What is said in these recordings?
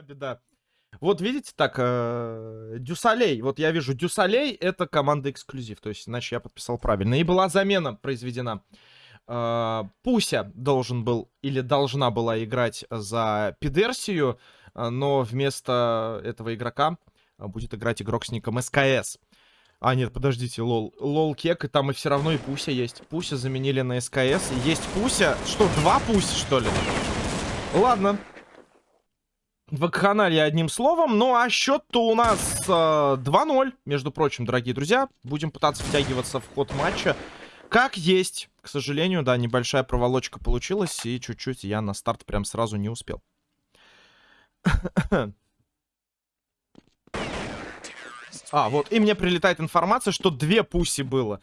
беда. Вот видите, так, э, Дюсалей. Вот я вижу, Дюсалей это команда эксклюзив. То есть, иначе я подписал правильно. И была замена произведена. Э, Пуся должен был или должна была играть за Пидерсию, э, но вместо этого игрока э, будет играть игрок с ником СКС. А, нет, подождите, lol. Lol кек, и там и все равно и Пуся есть. Пуся заменили на СКС. Есть Пуся. Что, два Пуси, что ли? Ладно. Вакханалия одним словом. Ну, а счет-то у нас э, 2-0, между прочим, дорогие друзья. Будем пытаться втягиваться в ход матча. Как есть. К сожалению, да, небольшая проволочка получилась. И чуть-чуть я на старт прям сразу не успел. А, вот, и мне прилетает информация, что две пуси было.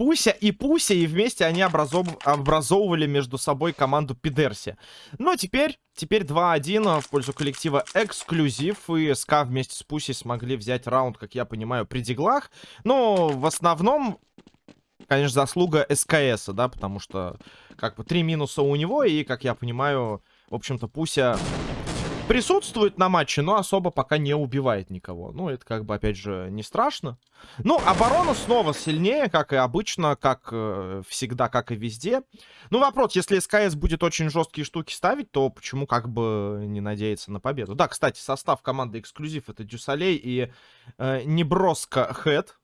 Пуся и Пуся, и вместе они образов... образовывали между собой команду Пидерси. Но теперь, теперь 2-1 в пользу коллектива Эксклюзив. И СК вместе с Пусей смогли взять раунд, как я понимаю, при диглах. Но в основном, конечно, заслуга СКС, да, потому что как бы три минуса у него. И, как я понимаю, в общем-то, Пуся присутствует на матче, но особо пока не убивает никого. Ну, это как бы, опять же, не страшно. Ну, оборона снова сильнее, как и обычно, как э, всегда, как и везде. Ну, вопрос, если СКС будет очень жесткие штуки ставить, то почему как бы не надеяться на победу? Да, кстати, состав команды эксклюзив это Дюсалей и э, Неброско Хэт.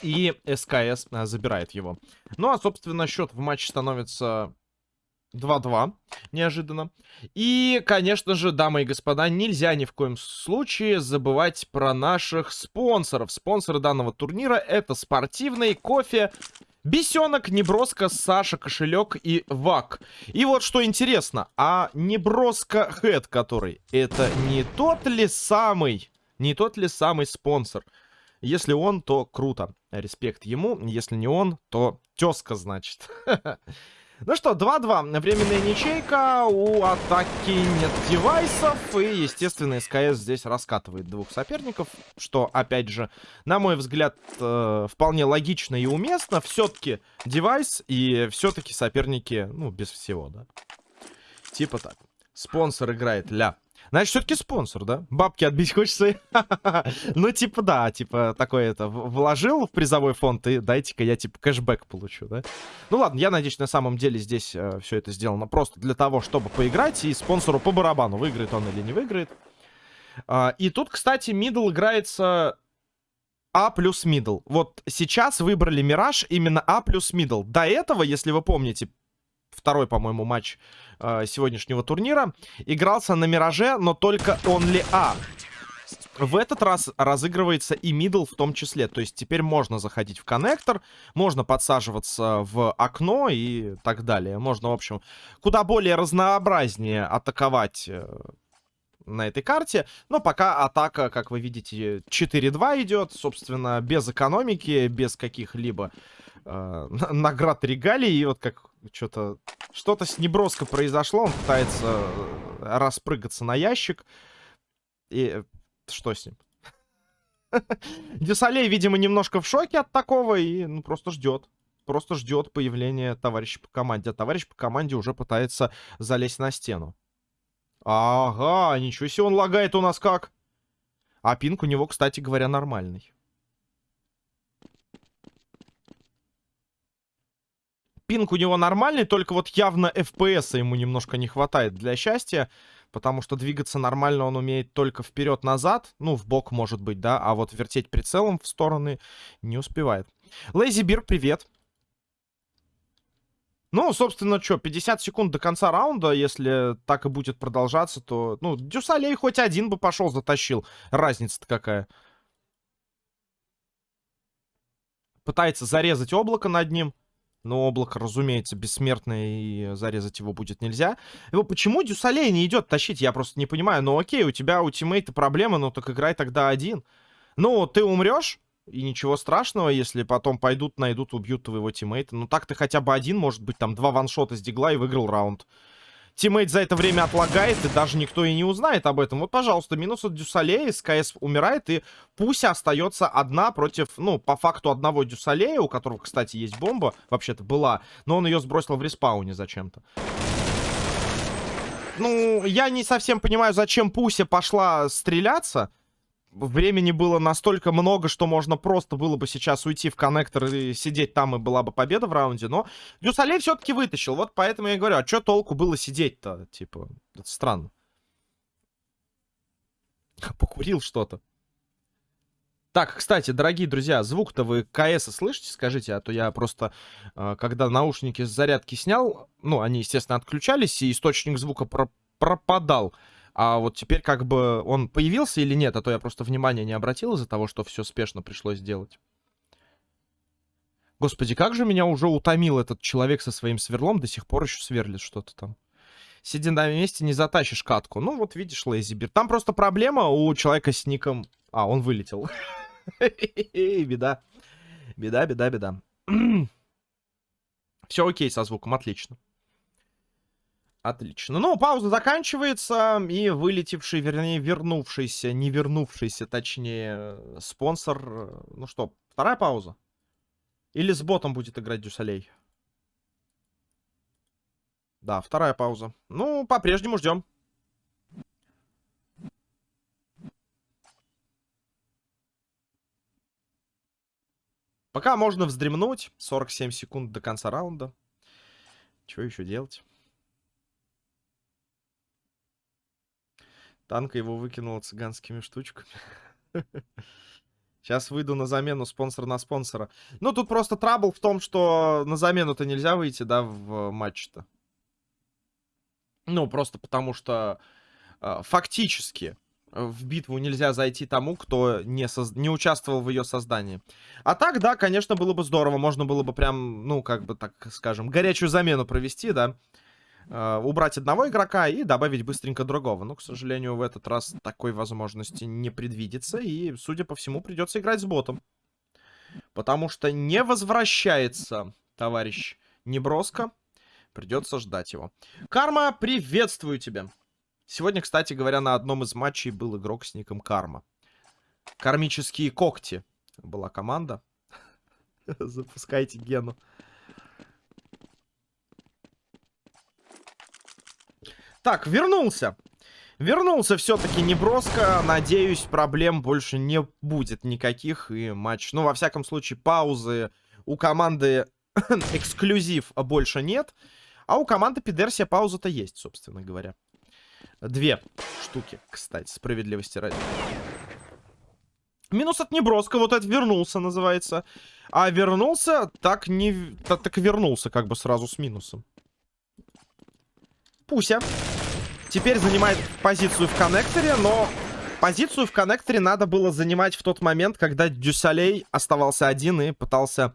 И СКС э, забирает его. Ну, а, собственно, счет в матче становится 2-2, неожиданно. И, конечно же, дамы и господа, нельзя ни в коем случае забывать про наших спонсоров. Спонсоры данного турнира это спортивный кофе, Бесенок, Неброска, Саша, Кошелек и Вак. И вот что интересно, а Неброска Хэт, который, это не тот ли самый, не тот ли самый спонсор? Если он, то круто. Респект ему. Если не он, то тезка, значит. Ну что, 2-2. Временная ничейка. У атаки нет девайсов. И, естественно, СКС здесь раскатывает двух соперников. Что, опять же, на мой взгляд, э, вполне логично и уместно. Все-таки девайс и все-таки соперники, ну, без всего, да. Типа так. Спонсор играет ля. Значит, все-таки спонсор, да? Бабки отбить хочется. ну, типа, да, типа, такое это вложил в призовой фонд, и дайте-ка я, типа, кэшбэк получу, да? Ну, ладно, я надеюсь, на самом деле здесь э, все это сделано просто для того, чтобы поиграть, и спонсору по барабану, выиграет он или не выиграет. А, и тут, кстати, middle играется A плюс middle. Вот сейчас выбрали Мираж именно A плюс middle. До этого, если вы помните, второй, по-моему, матч э, сегодняшнего турнира. Игрался на Мираже, но только Only A. В этот раз разыгрывается и middle в том числе. То есть теперь можно заходить в коннектор, можно подсаживаться в окно и так далее. Можно, в общем, куда более разнообразнее атаковать э, на этой карте. Но пока атака, как вы видите, 4-2 идет. Собственно, без экономики, без каких-либо э, наград регалий. И вот как что-то... Что-то с неброско произошло. Он пытается э, распрыгаться на ящик. И что с ним? Дюсалей, видимо, немножко в шоке от такого и ну, просто ждет. Просто ждет появления товарища по команде. А товарищ по команде уже пытается залезть на стену. Ага, ничего себе он лагает у нас как. А пинг у него, кстати говоря, нормальный. Пинг у него нормальный, только вот явно FPS ему немножко не хватает для счастья. Потому что двигаться нормально он умеет только вперед-назад. Ну, в бок может быть, да. А вот вертеть прицелом в стороны не успевает. Лейзи Бир, привет. Ну, собственно, что, 50 секунд до конца раунда, если так и будет продолжаться, то... Ну, Дюсалей хоть один бы пошел, затащил. Разница-то какая. Пытается зарезать облако над ним. Но облако, разумеется, бессмертное, и зарезать его будет нельзя. Его почему Дюсалей не идет тащить, я просто не понимаю. Ну окей, у тебя у тиммейта проблемы, ну так играй тогда один. Ну, ты умрешь, и ничего страшного, если потом пойдут, найдут, убьют твоего тиммейта. Ну так ты хотя бы один, может быть, там два ваншота с дигла и выиграл раунд. Teammate за это время отлагает, и даже никто и не узнает об этом. Вот, пожалуйста, минус от Дюсалея, СКС умирает, и Пуся остается одна против, ну, по факту одного Дюсалея, у которого, кстати, есть бомба, вообще-то была, но он ее сбросил в респауне зачем-то. ну, я не совсем понимаю, зачем Пуся пошла стреляться. Времени было настолько много, что можно просто было бы сейчас уйти в коннектор и сидеть там, и была бы победа в раунде. Но Дюсалей все-таки вытащил. Вот поэтому я говорю, а что толку было сидеть-то? Типа, это странно. Покурил что-то. Так, кстати, дорогие друзья, звук-то вы КС слышите, скажите, а то я просто, э, когда наушники с зарядки снял, ну, они, естественно, отключались, и источник звука про пропадал. А вот теперь как бы он появился или нет, а то я просто внимания не обратил из-за того, что все спешно пришлось сделать. Господи, как же меня уже утомил этот человек со своим сверлом, до сих пор еще сверлит что-то там. Сиди на месте, не затащишь катку. Ну, вот видишь, Лейзибир. Там просто проблема у человека с ником... А, он вылетел. Беда. Беда, беда, беда. Все окей со звуком, отлично. Отлично. Ну, пауза заканчивается, и вылетевший, вернее, вернувшийся, не вернувшийся, точнее, спонсор... Э, ну что, вторая пауза? Или с ботом будет играть Дюсалей? Да, вторая пауза. Ну, по-прежнему ждем. Пока можно вздремнуть. 47 секунд до конца раунда. Что еще делать? Танка его выкинула цыганскими штучками. Сейчас выйду на замену спонсор на спонсора. Ну, тут просто трабл в том, что на замену-то нельзя выйти, да, в матч-то. Ну, просто потому что э, фактически в битву нельзя зайти тому, кто не, соз... не участвовал в ее создании. А так, да, конечно, было бы здорово. Можно было бы прям, ну, как бы, так скажем, горячую замену провести, да. Э, убрать одного игрока и добавить быстренько другого. Но, к сожалению, в этот раз такой возможности не предвидится. И, судя по всему, придется играть с ботом. Потому что не возвращается товарищ Неброско. Придется ждать его. Карма, приветствую тебя. Сегодня, кстати говоря, на одном из матчей был игрок с ником Карма. Кармические когти была команда. Запускайте Гену. Так, вернулся. Вернулся все-таки неброско. Надеюсь, проблем больше не будет никаких. И матч... Ну, во всяком случае, паузы у команды эксклюзив больше нет. А у команды Пидерсия пауза-то есть, собственно говоря. Две штуки, кстати, справедливости ради. Минус от Неброска, вот это вернулся, называется. А вернулся, так не... Так, вернулся, как бы сразу с минусом. Пуся. Теперь занимает позицию в коннекторе, но позицию в коннекторе надо было занимать в тот момент, когда Дюсалей оставался один и пытался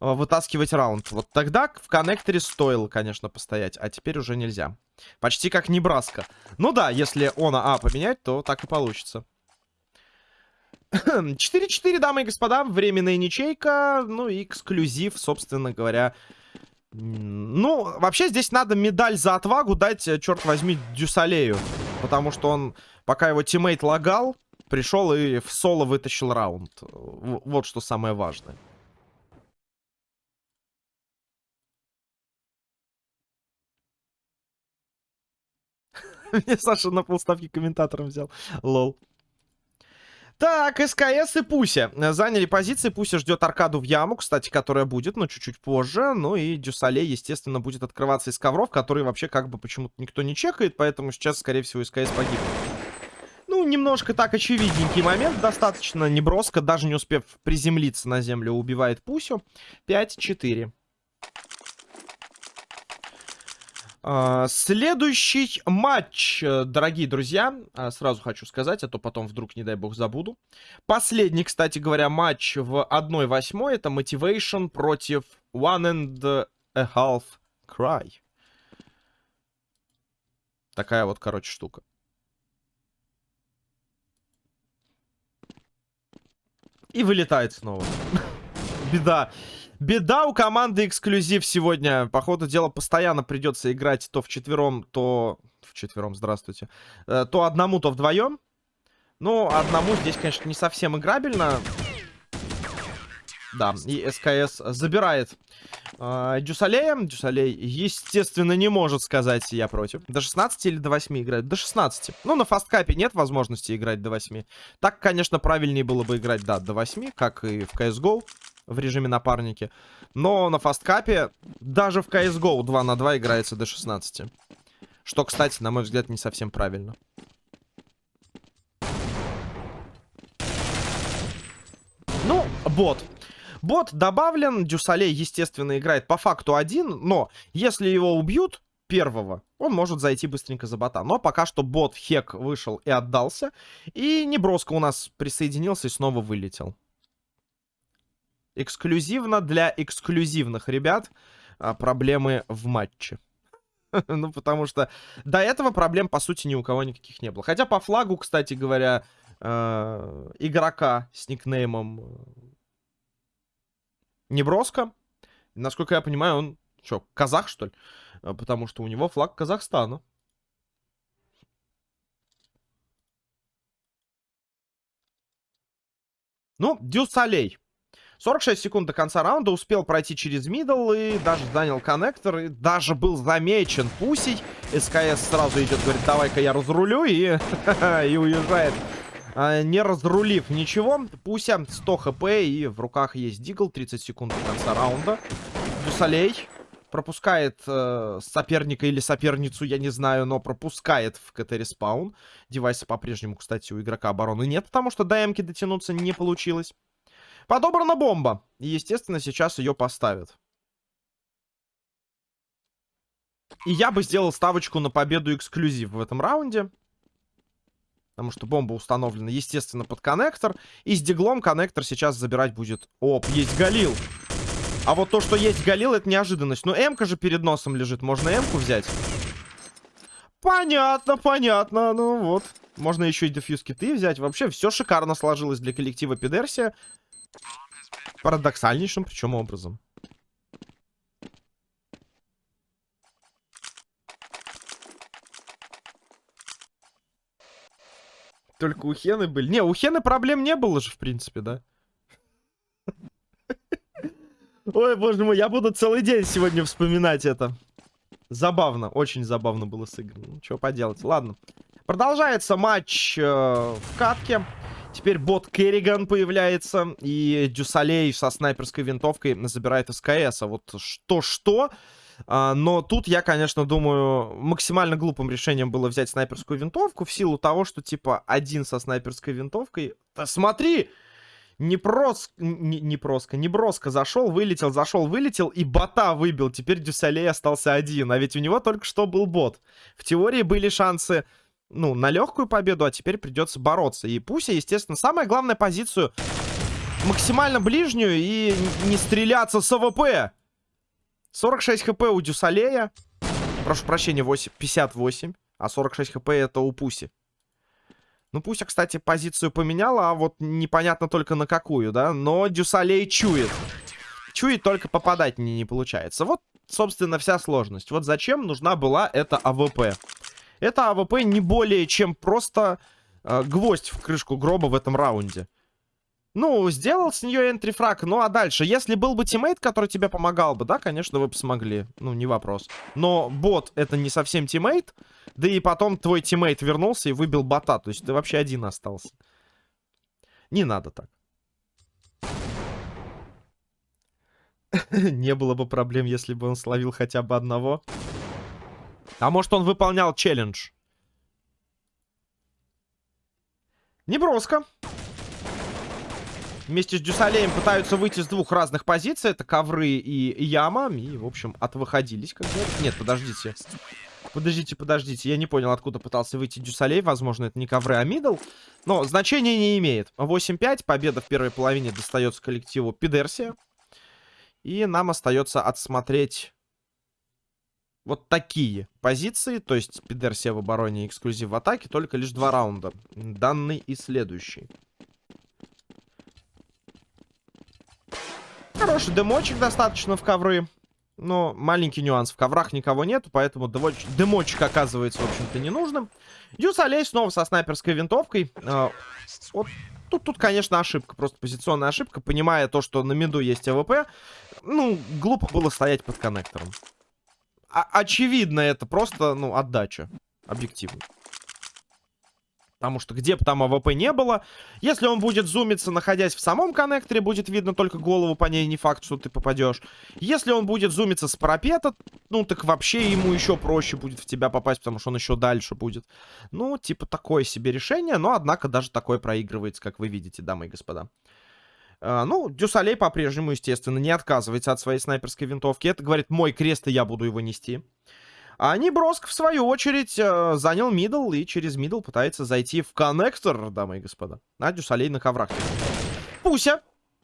Э, вытаскивать раунд. Вот тогда в коннекторе стоило, конечно, постоять, а теперь уже нельзя. Почти как Небраска. Ну да, если он А поменять, то так и получится. 4-4, дамы и господа, временная ничейка, ну и эксклюзив, собственно говоря. Ну, вообще здесь надо медаль за отвагу дать, э, черт возьми, Дюсалею. Потому что он, пока его teammate лагал, пришел и в соло вытащил раунд. Вот что самое важное. Мне Саша на полставки комментатором взял. Лол. Так, СКС и Пуся заняли позиции. Пуся ждет аркаду в яму, кстати, которая будет, но чуть-чуть позже. Ну и Дюсале, естественно, будет открываться из ковров, которые вообще как бы почему-то никто не чекает, поэтому сейчас, скорее всего, СКС погибнет. Ну, немножко так очевидненький момент, достаточно неброско, даже не успев приземлиться на землю, убивает Пусю. 5-4. А, следующий матч, э, дорогие друзья, а, сразу хочу сказать, а то потом вдруг, не дай бог, забуду. Последний, кстати говоря, матч в 1-8 это Motivation против One and a Half Cry. Такая вот, короче, штука. И вылетает снова. Беда. Беда у команды эксклюзив сегодня. По ходу дела постоянно придется играть то в четвером, то... В четвером, здравствуйте. Э, то одному, то вдвоем. Ну, одному здесь, конечно, не совсем играбельно. Да, и СКС забирает э, Дюсалея. Дюсалей, естественно, не может сказать «я против». До 16 или до 8 играет? До 16. Ну, на фасткапе нет возможности играть до 8. Так, конечно, правильнее было бы играть, да, до 8, как и в CSGO в режиме напарники. Но на фасткапе даже в CSGO 2 на 2 играется до 16. Что, кстати, на мой взгляд, не совсем правильно. Ну, бот. Бот добавлен, Дюсалей, естественно, играет по факту один, но если его убьют, первого, он может зайти быстренько за бота. Но пока что бот Хек вышел и отдался, и Неброско у нас присоединился и снова вылетел. Эксклюзивно для эксклюзивных ребят а, проблемы в матче. ну, потому что до этого проблем, по сути, ни у кого никаких не было. Хотя по флагу, кстати говоря, э, игрока с никнеймом э, Неброско, насколько я понимаю, он что, казах, что ли? Э, потому что у него флаг Казахстана. Ну, Дюсалей. 46 секунд до конца раунда, успел пройти через middle и даже занял коннектор, и даже был замечен пусей. СКС сразу идет, говорит, давай-ка я разрулю, и, и уезжает. А, не разрулив ничего, Пуся 100 хп, и в руках есть Дигл, 30 секунд до конца раунда. Дюсалей пропускает э, соперника или соперницу, я не знаю, но пропускает в CT respawn. Девайса по-прежнему, кстати, у игрока обороны нет, потому что до М-ки дотянуться не получилось. Подобрана бомба. И, естественно, сейчас ее поставят. И я бы сделал ставочку на победу эксклюзив в этом раунде. Потому что бомба установлена, естественно, под коннектор. И с диглом коннектор сейчас забирать будет... Оп, есть Галил. А вот то, что есть Галил, это неожиданность. Ну, М-ка же перед носом лежит. Можно М-ку взять? Понятно, понятно. Ну вот. Можно еще и дефьюз киты взять. Вообще, все шикарно сложилось для коллектива Пидерсия. Парадоксальнейшим, причем образом. Только у Хены были. Не, у Хены проблем не было же, в принципе, да? Ой, боже мой, я буду целый день сегодня вспоминать это. Забавно, очень забавно было сыграно. Ну, что поделать, ладно. Продолжается матч э, в катке. Теперь бот Керриган появляется. И Дюсалей со снайперской винтовкой забирает СКС. А вот что-что... А, но тут я, конечно, думаю, максимально глупым решением было взять снайперскую винтовку в силу того, что, типа, один со снайперской винтовкой... Да смотри! Не прос... Не, не проско, не броско зашел, вылетел, зашел, вылетел и бота выбил. Теперь Дюсалей остался один. А ведь у него только что был бот. В теории были шансы ну, на легкую победу, а теперь придется бороться. И Пуся, естественно, самая главная позицию максимально ближнюю и не стреляться с АВП. 46 хп у Дюсалея. Прошу прощения, 8, 58. А 46 хп это у Пуси. Ну, Пуся, кстати, позицию поменяла, а вот непонятно только на какую, да? Но Дюсалей чует. Чует, только попадать не, не получается. Вот, собственно, вся сложность. Вот зачем нужна была эта АВП. Это АВП не более чем просто э, гвоздь в крышку гроба в этом раунде. Ну, сделал с нее entry frag, ну а дальше? Если был бы teammate, который тебе помогал бы, да, конечно, вы бы смогли. Ну, не вопрос. Но бот это не совсем teammate, да и потом твой teammate вернулся и выбил бота, то есть ты вообще один остался. Не надо так. Не было бы проблем, если бы он словил хотя бы одного. А может он выполнял челлендж? Неброско. Вместе с Дюсалеем пытаются выйти с двух разных позиций. Это ковры и яма. И, в общем, отвыходились. Как говорят. Нет, подождите. Подождите, подождите. Я не понял, откуда пытался выйти Дюсалей. Возможно, это не ковры, а middle. Но значения не имеет. 8-5. Победа в первой половине достается коллективу Пидерсия. И нам остается отсмотреть вот такие позиции, то есть Пидерсия в обороне эксклюзив в атаке, только лишь два раунда. Данный и следующий. Хороший демочек достаточно в ковры. Но маленький нюанс. В коврах никого нет, поэтому демоч... демочек оказывается, в общем-то, ненужным. Дюс Алей снова со снайперской винтовкой. Э, вот Тут, тут, конечно, ошибка, просто позиционная ошибка. Понимая то, что на миду есть АВП, ну, глупо было стоять под коннектором. Очевидно, это просто, ну, отдача. Объективно. Потому что где бы там АВП не было, если он будет зумиться, находясь в самом коннекторе, будет видно только голову, по ней не факт, что ты попадешь. Если он будет зумиться с парапета, ну так вообще ему еще проще будет в тебя попасть, потому что он еще дальше будет. Ну, типа такое себе решение, но однако даже такое проигрывается, как вы видите, дамы и господа. Э, ну, Дюсалей по-прежнему, естественно, не отказывается от своей снайперской винтовки. Это, говорит, мой крест, и я буду его нести. А Неброск, в свою очередь, э, занял middle и через middle пытается зайти в коннектор, дамы и господа. А Дюсалей на коврах. Пуся.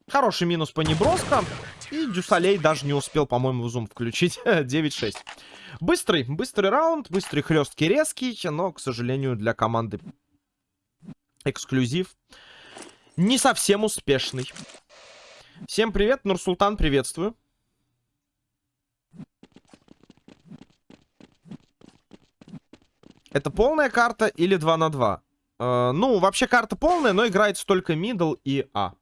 Хороший минус по Неброска. И Дюсалей даже не успел, по-моему, zoom включить. 9-6. Быстрый, быстрый раунд, быстрый, хлесткий, резкий, но, к сожалению, для команды эксклюзив не совсем успешный. Всем привет, Нурсултан, приветствую. Это полная карта или 2 на 2? Э, ну, вообще карта полная, но играется только мидл и А.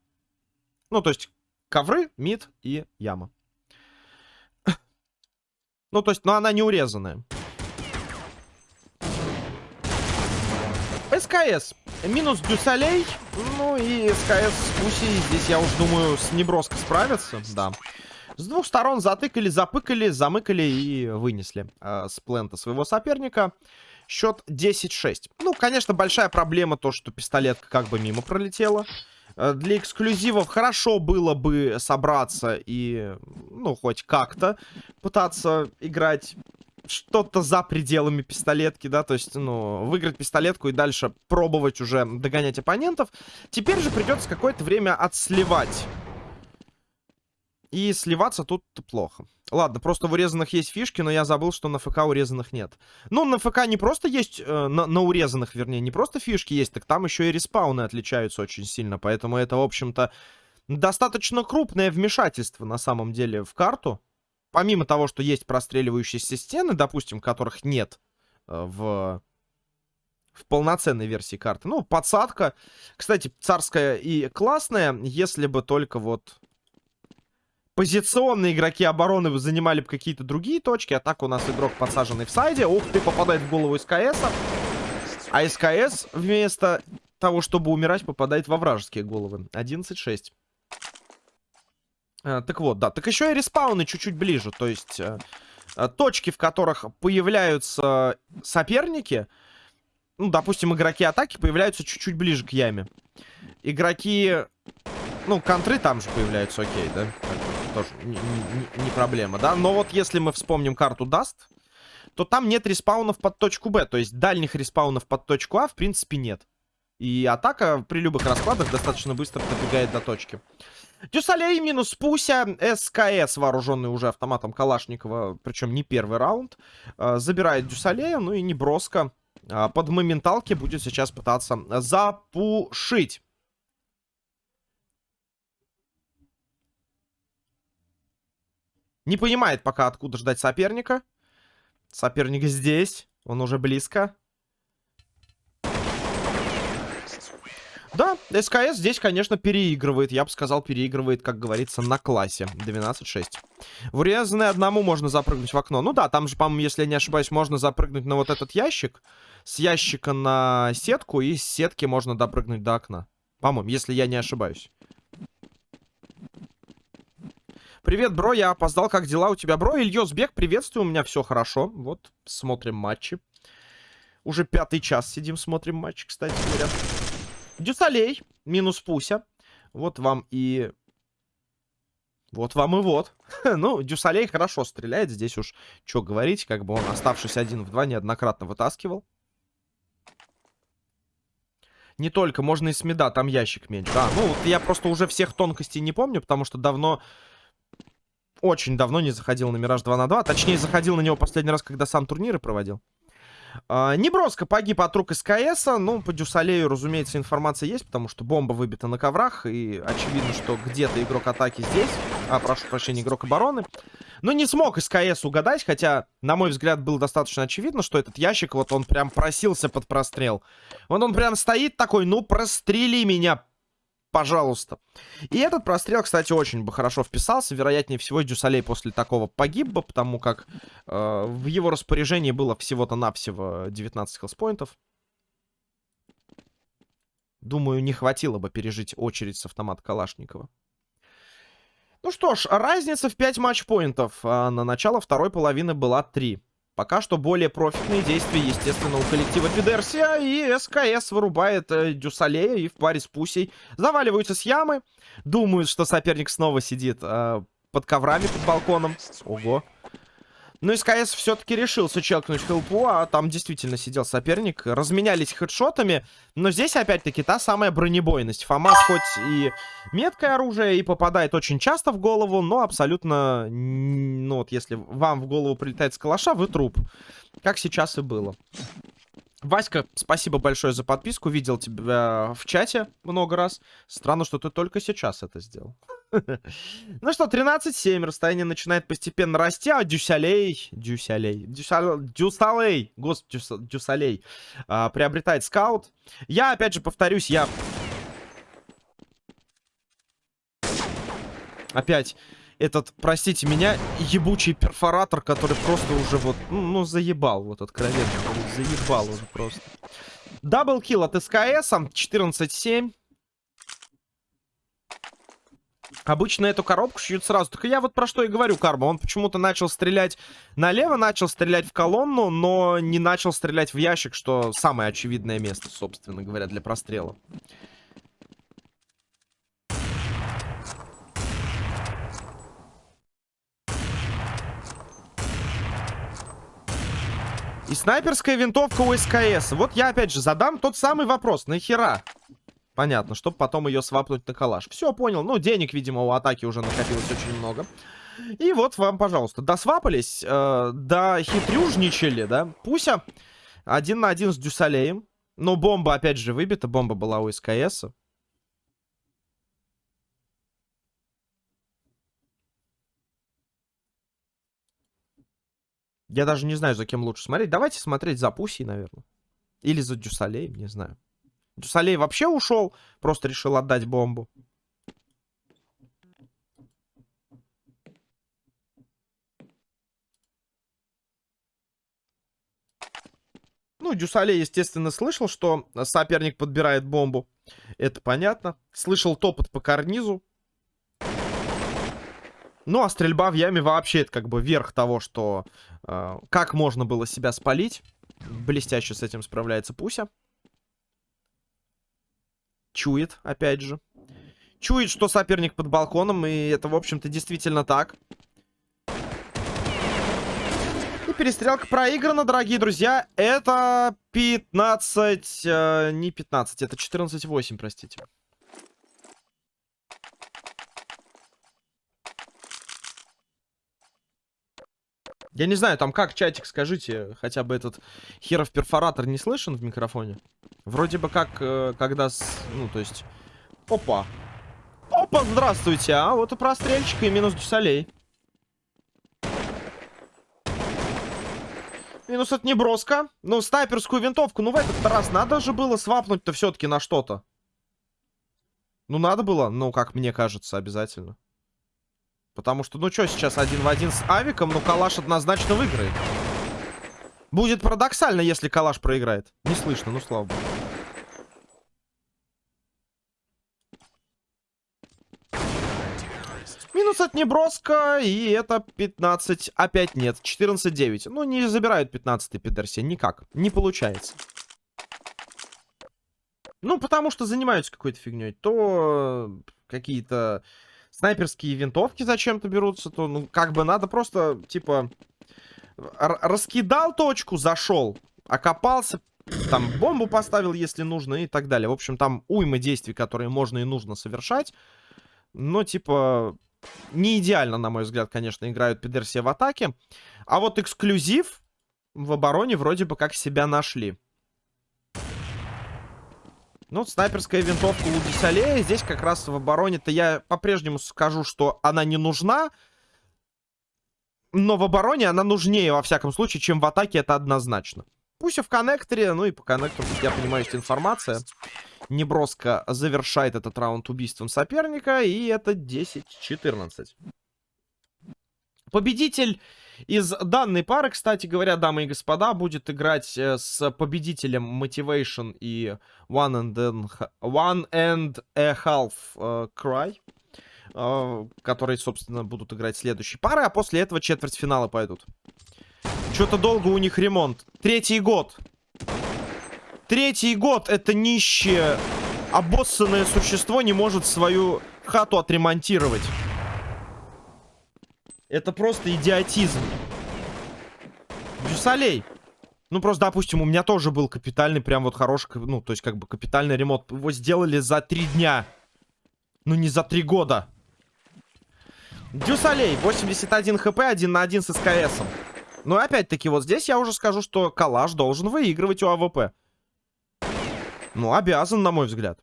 Ну, то есть ковры, мид и яма. Ну, то есть, но она не урезанная. СКС. Минус Дюсалей. Ну и СКС с Пуси. Здесь, я уж думаю, с неброско справятся. Да. С двух сторон затыкали, запыкали, замыкали и вынесли э, с плента своего соперника. Счет 10-6. Ну, конечно, большая проблема то, что пистолетка как бы мимо пролетела. Э, для эксклюзивов хорошо было бы собраться и, ну, хоть как-то пытаться играть что-то за пределами пистолетки, да, то есть, ну, выиграть пистолетку и дальше пробовать уже догонять оппонентов. Теперь же придется какое-то время отсливать и сливаться тут плохо. Ладно, просто в урезанных есть фишки, но я забыл, что на ФК урезанных нет. Ну, на ФК не просто есть... Э, на, на урезанных, вернее, не просто фишки есть, так там еще и респауны отличаются очень сильно. Поэтому это, в общем-то, достаточно крупное вмешательство, на самом деле, в карту. Помимо того, что есть простреливающиеся стены, допустим, которых нет э, в в полноценной версии карты. Ну, подсадка, кстати, царская и классная, если бы только вот позиционные игроки обороны занимали бы какие-то другие точки. А так у нас игрок подсаженный в сайде. Ух ты, попадает в голову СКС. А СКС вместо того, чтобы умирать, попадает во вражеские головы. 11-6. А, так вот, да. Так еще и респауны чуть-чуть ближе. То есть а, а, точки, в которых появляются соперники, ну, допустим, игроки атаки появляются чуть-чуть ближе к яме. Игроки, ну, контры там же появляются, окей, да? тоже не, не проблема, да. Но вот если мы вспомним карту Dust, то там нет респаунов под точку Б. То есть дальних респаунов под точку А, в принципе, нет. И атака при любых раскладах достаточно быстро добегает до точки. Дюсалей минус Пуся. СКС, вооруженный уже автоматом Калашникова, причем не первый раунд, э, забирает Дюсалея. Ну и Неброско э, под моменталки будет сейчас пытаться запушить. Не понимает пока, откуда ждать соперника. Соперник здесь. Он уже близко. Да, СКС здесь, конечно, переигрывает. Я бы сказал, переигрывает, как говорится, на классе. 12-6. В одному можно запрыгнуть в окно. Ну да, там же, по-моему, если я не ошибаюсь, можно запрыгнуть на вот этот ящик. С ящика на сетку. И с сетки можно допрыгнуть до окна. По-моему, если я не ошибаюсь. Привет, бро, я опоздал. Как дела у тебя, бро? Ильёсбек, приветствую, у меня все хорошо. Вот, смотрим матчи. Уже пятый час сидим, смотрим матчи, кстати говоря. Дюсалей, минус Пуся. Вот вам и... Вот вам и вот. ну, Дюсалей хорошо стреляет. Здесь уж что говорить, как бы он, оставшись один в два, неоднократно вытаскивал. Не только, можно и с мида, там ящик меньше. Да, ну, вот я просто уже всех тонкостей не помню, потому что давно очень давно не заходил на Мираж 2 на 2. Точнее, заходил на него последний раз, когда сам турниры проводил. А, Неброско погиб от рук СКС. Ну, по Дюсалею, разумеется, информация есть, потому что бомба выбита на коврах. И очевидно, что где-то игрок атаки здесь. А, прошу прощения, игрок обороны. Но не смог СКС угадать, хотя, на мой взгляд, было достаточно очевидно, что этот ящик, вот он прям просился под прострел. Вот он прям стоит такой, ну, прострели меня, Пожалуйста. И этот прострел, кстати, очень бы хорошо вписался. Вероятнее всего, Дюсалей после такого погиб бы, потому как э, в его распоряжении было всего-то навсего 19 хелспоинтов. Думаю, не хватило бы пережить очередь с автомата Калашникова. Ну что ж, разница в 5 матчпоинтов. А на начало второй половины была 3. Пока что более профитные действия, естественно, у коллектива Пидерсия. И СКС вырубает э, Дюсалея и в паре с Пусей заваливаются с ямы. Думают, что соперник снова сидит э, под коврами, под балконом. Ого. Ну, СКС все-таки решился челкнуть хелпу, а там действительно сидел соперник. Разменялись хедшотами, но здесь опять-таки та самая бронебойность. ФАМАС хоть и меткое оружие и попадает очень часто в голову, но абсолютно... Ну вот если вам в голову прилетает с калаша, вы труп. Как сейчас и было. Васька, спасибо большое за подписку. Видел тебя в чате много раз. Странно, что ты только сейчас это сделал. Ну что, 13-7. Расстояние начинает постепенно расти, а Дюсалей... Дюсалей... Дюсалей... Господи, Дюсалей... Приобретает скаут. Я, опять же, повторюсь, я... Опять этот, простите меня, ебучий перфоратор, который просто уже вот, ну, ну заебал, вот откровенно, заебал уже просто. Даблкил от СКС, 14-7. Обычно эту коробку шьют сразу. Так я вот про что и говорю, Карма. Он почему-то начал стрелять налево, начал стрелять в колонну, но не начал стрелять в ящик, что самое очевидное место, собственно говоря, для прострела. И снайперская винтовка у СКС. Вот я опять же задам тот самый вопрос. Нахера? Понятно, чтобы потом ее свапнуть на калаш. Все, понял. Ну, денег, видимо, у атаки уже накопилось очень много. И вот вам, пожалуйста, досвапались, э, дохитрюжничали, да? Пуся один на один с Дюсалеем. Но бомба, опять же, выбита. Бомба была у СКС. Я даже не знаю, за кем лучше смотреть. Давайте смотреть за Пусей, наверное. Или за Дюсалеем, не знаю. Дюсалей вообще ушел, просто решил отдать бомбу. Ну, Дюсалей, естественно, слышал, что соперник подбирает бомбу. Это понятно. Слышал топот по карнизу. Ну, а стрельба в яме вообще это как бы верх того, что... Э, как можно было себя спалить. Блестяще с этим справляется Пуся. Чует, опять же. Чует, что соперник под балконом, и это, в общем-то, действительно так. И перестрелка проиграна, дорогие друзья. Это 15... Э, не 15, это 14-8, простите. Я не знаю, там как, чатик, скажите, хотя бы этот херов перфоратор не слышен в микрофоне? Вроде бы как, э, когда, с, ну, то есть... Опа! Опа, здравствуйте! А вот и прострельчик, и минус дюсалей. Минус от неброска. Ну, снайперскую винтовку, ну, в этот раз надо же было свапнуть-то все-таки на что-то. Ну, надо было, ну, как мне кажется, обязательно. Потому что, ну что сейчас один в один с Авиком, ну Калаш однозначно выиграет. Будет парадоксально, если Калаш проиграет. Не слышно, ну слава богу. Минус от неброска, и это 15. Опять нет, 14-9. Ну, не забирают 15-й Петерси, никак. Не получается. Ну, потому что занимаются какой-то фигней. То какие-то снайперские винтовки зачем-то берутся, то, ну, как бы надо просто, типа, раскидал точку, зашел, окопался, там бомбу поставил, если нужно, и так далее. В общем, там уйма действий, которые можно и нужно совершать. Но, типа, не идеально, на мой взгляд, конечно, играют Пидерсия в атаке. А вот эксклюзив в обороне вроде бы как себя нашли. Ну, снайперская винтовка у Десалея. Здесь как раз в обороне-то я по-прежнему скажу, что она не нужна. Но в обороне она нужнее, во всяком случае, чем в атаке, это однозначно. Пусть в коннекторе, ну и по коннектору, я понимаю, есть информация. Неброско завершает этот раунд убийством соперника, и это 10-14. Победитель из данной пары, кстати говоря, дамы и господа, будет играть э, с победителем Motivation и One and, and, one and a Half uh, Cry. Uh, которые, собственно, будут играть следующей пары, а после этого четвертьфиналы пойдут. Что-то долго у них ремонт. Третий год. Третий год это нищее, обоссанное существо не может свою хату отремонтировать. Это просто идиотизм. Дюсалей. Ну, просто, допустим, у меня тоже был капитальный, прям вот хороший, ну, то есть, как бы, капитальный ремонт. Его сделали за три дня. Ну, не за три года. Дюсалей, 81 хп, 1 на 1 с СКСом. Но, опять-таки, вот здесь я уже скажу, что Калаш должен выигрывать у АВП. Ну, обязан, на мой взгляд.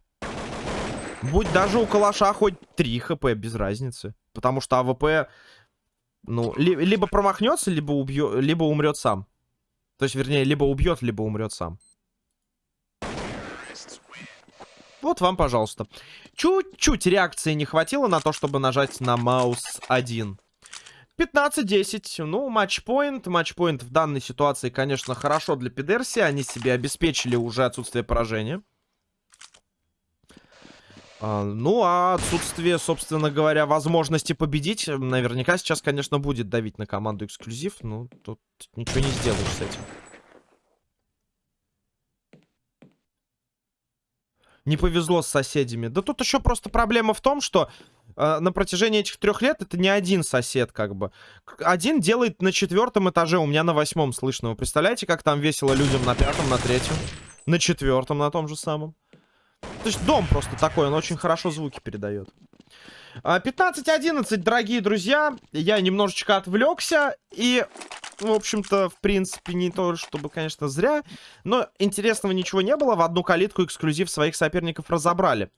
Будь даже у Калаша хоть 3 хп, без разницы. Потому что АВП ну, ли, либо промахнется, либо, убьет, либо умрет сам. То есть, вернее, либо убьет, либо умрет сам. Вот вам, пожалуйста. Чуть-чуть реакции не хватило на то, чтобы нажать на маус 1. 15-10. Ну, матчпоинт. Матчпоинт в данной ситуации, конечно, хорошо для Пидерси. Они себе обеспечили уже отсутствие поражения. А, ну, а отсутствие, собственно говоря, возможности победить, наверняка сейчас, конечно, будет давить на команду эксклюзив. Ну, тут ничего не сделаешь с этим. Не повезло с соседями. Да тут еще просто проблема в том, что э, на протяжении этих трех лет это не один сосед, как бы. Один делает на четвертом этаже, у меня на восьмом слышно. Вы представляете, как там весело людям на пятом, на третьем, на четвертом, на том же самом? То есть дом просто такой, он очень хорошо звуки передает. 15-11, а, дорогие друзья. Я немножечко отвлекся. И, в общем-то, в принципе, не то, чтобы, конечно, зря. Но интересного ничего не было. В одну калитку эксклюзив своих соперников разобрали.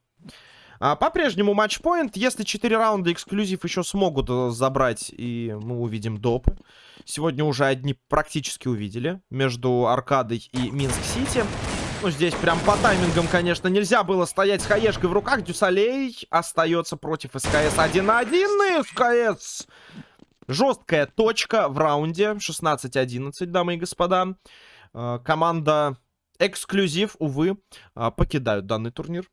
А, По-прежнему match point. Если 4 раунда эксклюзив еще смогут э, забрать, и мы увидим допы. Сегодня уже одни практически увидели. Между Аркадой и Минск-Сити. Ну, здесь прям по таймингам, конечно, нельзя было стоять с хаешкой в руках. Дюсалей остается против СКС 1 на 1. И СКС жесткая точка в раунде. 16-11, дамы и господа. Э, команда эксклюзив, увы, э, покидают данный турнир.